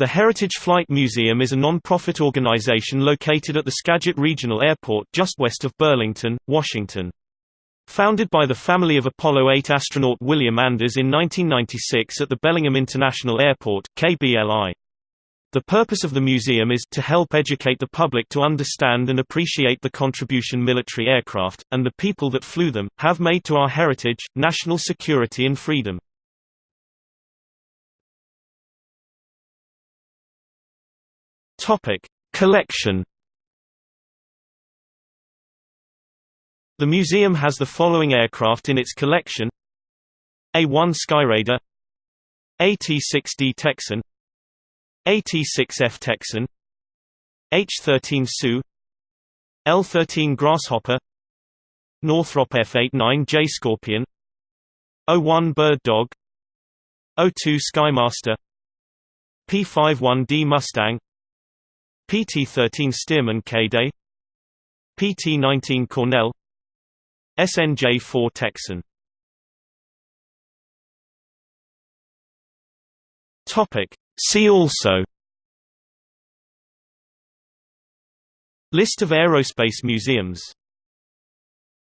The Heritage Flight Museum is a non-profit organization located at the Skagit Regional Airport just west of Burlington, Washington. Founded by the family of Apollo 8 astronaut William Anders in 1996 at the Bellingham International Airport KBLI. The purpose of the museum is to help educate the public to understand and appreciate the contribution military aircraft, and the people that flew them, have made to our heritage, national security and freedom. Topic: Collection. The museum has the following aircraft in its collection: A-1 Skyraider, AT-6D Texan, AT-6F Texan, H-13 Sioux, L-13 Grasshopper, Northrop F-89J Scorpion, O-1 Bird Dog, O-2 Skymaster, P-51D Mustang, PT-13 Stearman Kaydet PT-19 Cornell SNJ-4 Texan. See also List of aerospace museums